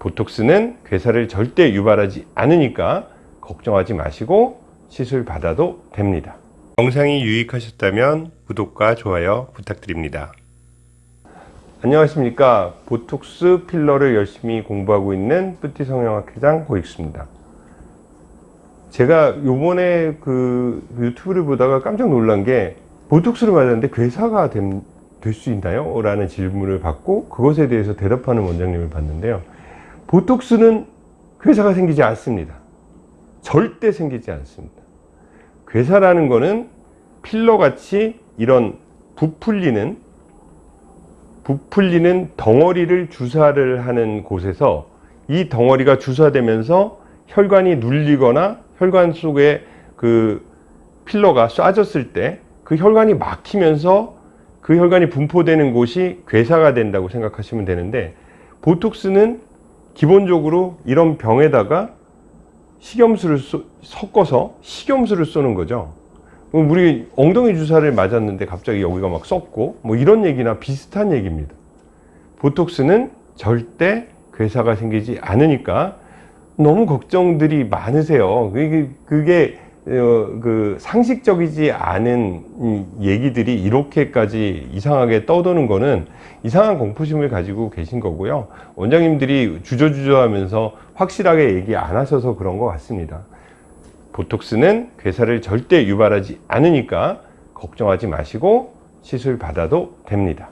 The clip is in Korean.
보톡스는 괴사를 절대 유발하지 않으니까 걱정하지 마시고 시술 받아도 됩니다. 영상이 유익하셨다면 구독과 좋아요 부탁드립니다. 안녕하십니까 보톡스 필러를 열심히 공부하고 있는 뿌띠 성형학회장 고익수입니다. 제가 요번에 그 유튜브를 보다가 깜짝 놀란 게 보톡스를 맞았는데 괴사가 될 수 있나요? 라는 질문을 받고 그것에 대해서 대답하는 원장님을 봤는데요. 보톡스는 괴사가 생기지 않습니다. 절대 생기지 않습니다. 괴사라는 거는 필러같이 이런 부풀리는 부풀리는 덩어리를 주사를 하는 곳에서 이 덩어리가 주사되면서 혈관이 눌리거나 혈관 속에 그 필러가 쏴졌을 때 그 혈관이 막히면서 그 혈관이 분포되는 곳이 괴사가 된다고 생각하시면 되는데 보톡스는 기본적으로 이런 병에다가 식염수를 쏘, 섞어서 식염수를 쏘는 거죠. 우리 엉덩이 주사를 맞았는데 갑자기 여기가 막 썩고 뭐 이런 얘기나 비슷한 얘기입니다. 보톡스는 절대 괴사가 생기지 않으니까 너무 걱정들이 많으세요. 그게, 그게 어, 그 상식적이지 않은 얘기들이 이렇게까지 이상하게 떠도는 거는 이상한 공포심을 가지고 계신 거고요. 원장님들이 주저주저 하면서 확실하게 얘기 안 하셔서 그런 것 같습니다. 보톡스는 괴사를 절대 유발하지 않으니까 걱정하지 마시고 시술 받아도 됩니다.